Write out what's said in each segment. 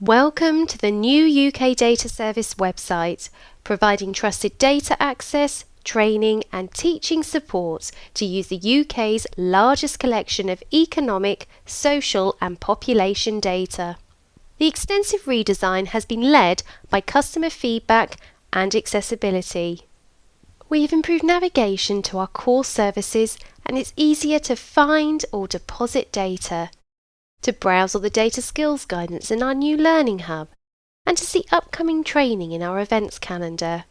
Welcome to the new UK Data Service website, providing trusted data access, training and teaching support to use the UK's largest collection of economic, social and population data. The extensive redesign has been led by customer feedback and accessibility. We have improved navigation to our core services and it's easier to find or deposit data to browse all the data skills guidance in our new Learning Hub, and to see upcoming training in our events calendar.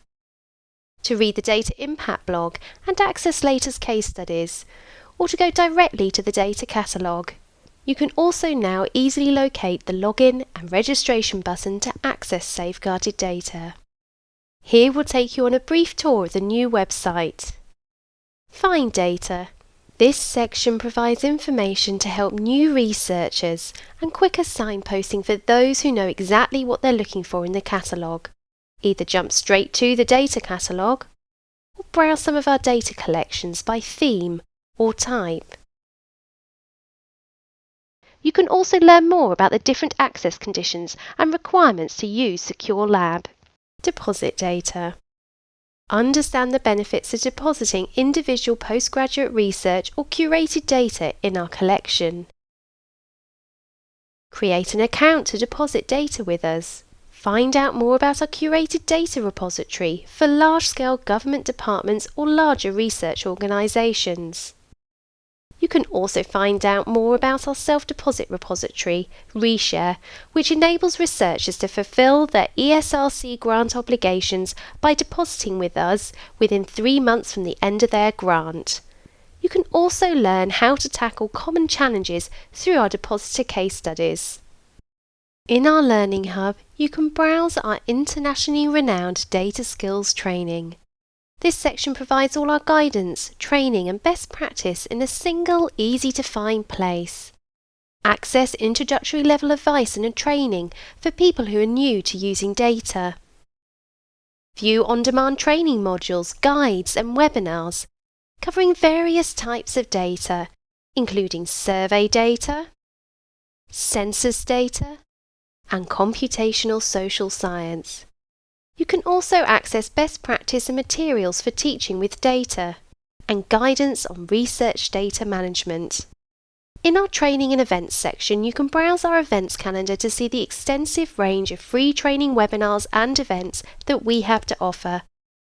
To read the Data Impact blog and access latest case studies, or to go directly to the data catalogue. You can also now easily locate the login and registration button to access safeguarded data. Here we'll take you on a brief tour of the new website. Find data this section provides information to help new researchers and quicker signposting for those who know exactly what they're looking for in the catalogue. Either jump straight to the data catalogue or browse some of our data collections by theme or type. You can also learn more about the different access conditions and requirements to use Secure Lab. Deposit data. Understand the benefits of depositing individual postgraduate research or curated data in our collection. Create an account to deposit data with us. Find out more about our curated data repository for large-scale government departments or larger research organisations. You can also find out more about our self-deposit repository, Reshare, which enables researchers to fulfil their ESRC grant obligations by depositing with us within three months from the end of their grant. You can also learn how to tackle common challenges through our depositor case studies. In our Learning Hub, you can browse our internationally renowned data skills training. This section provides all our guidance, training and best practice in a single, easy to find place. Access introductory level advice and training for people who are new to using data. View on-demand training modules, guides and webinars covering various types of data, including survey data, census data, and computational social science. You can also access best practice and materials for teaching with data and guidance on research data management. In our training and events section, you can browse our events calendar to see the extensive range of free training webinars and events that we have to offer.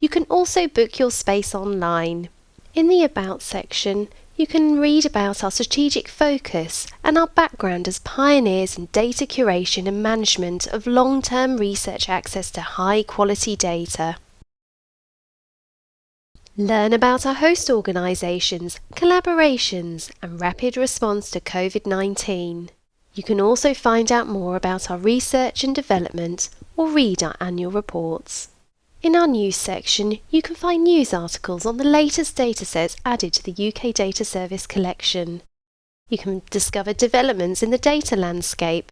You can also book your space online. In the About section, you can read about our strategic focus and our background as pioneers in data curation and management of long-term research access to high-quality data. Learn about our host organisations, collaborations and rapid response to COVID-19. You can also find out more about our research and development or read our annual reports. In our news section, you can find news articles on the latest datasets added to the UK Data Service collection. You can discover developments in the data landscape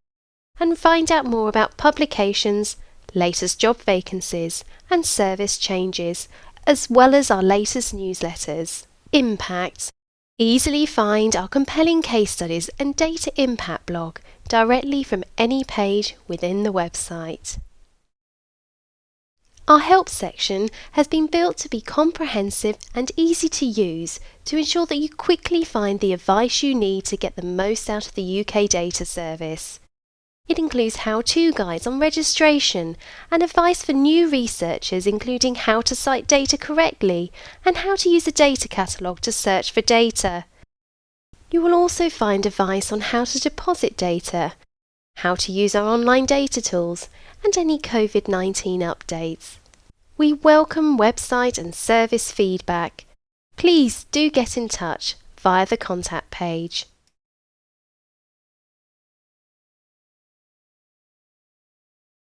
and find out more about publications, latest job vacancies and service changes, as well as our latest newsletters. Impact. Easily find our compelling case studies and data impact blog directly from any page within the website. Our help section has been built to be comprehensive and easy to use to ensure that you quickly find the advice you need to get the most out of the UK data service. It includes how-to guides on registration and advice for new researchers including how to cite data correctly and how to use a data catalogue to search for data. You will also find advice on how to deposit data, how to use our online data tools and any COVID-19 updates. We welcome website and service feedback. Please do get in touch via the contact page.